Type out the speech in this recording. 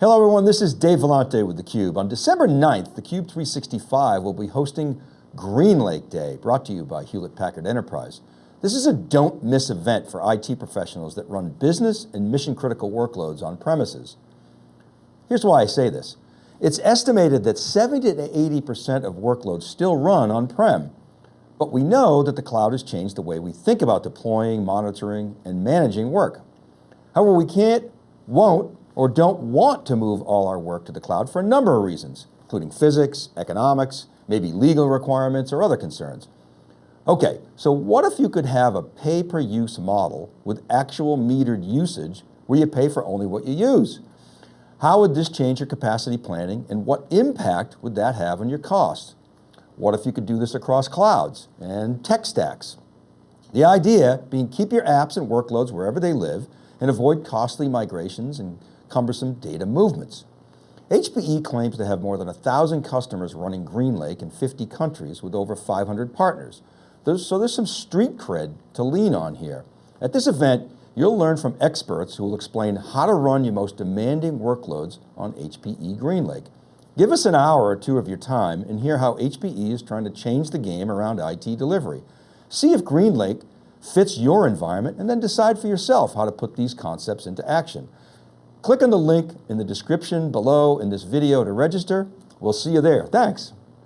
Hello everyone, this is Dave Vellante with theCUBE. On December 9th, theCUBE 365 will be hosting GreenLake Day, brought to you by Hewlett Packard Enterprise. This is a don't miss event for IT professionals that run business and mission critical workloads on premises. Here's why I say this. It's estimated that 70 to 80% of workloads still run on-prem, but we know that the cloud has changed the way we think about deploying, monitoring, and managing work. However, we can't, won't, or don't want to move all our work to the cloud for a number of reasons, including physics, economics, maybe legal requirements or other concerns. Okay, so what if you could have a pay-per-use model with actual metered usage where you pay for only what you use? How would this change your capacity planning and what impact would that have on your costs? What if you could do this across clouds and tech stacks? The idea being keep your apps and workloads wherever they live and avoid costly migrations and cumbersome data movements. HPE claims to have more than 1,000 customers running GreenLake in 50 countries with over 500 partners. There's, so there's some street cred to lean on here. At this event, you'll learn from experts who will explain how to run your most demanding workloads on HPE GreenLake. Give us an hour or two of your time and hear how HPE is trying to change the game around IT delivery. See if GreenLake fits your environment and then decide for yourself how to put these concepts into action. Click on the link in the description below in this video to register. We'll see you there. Thanks.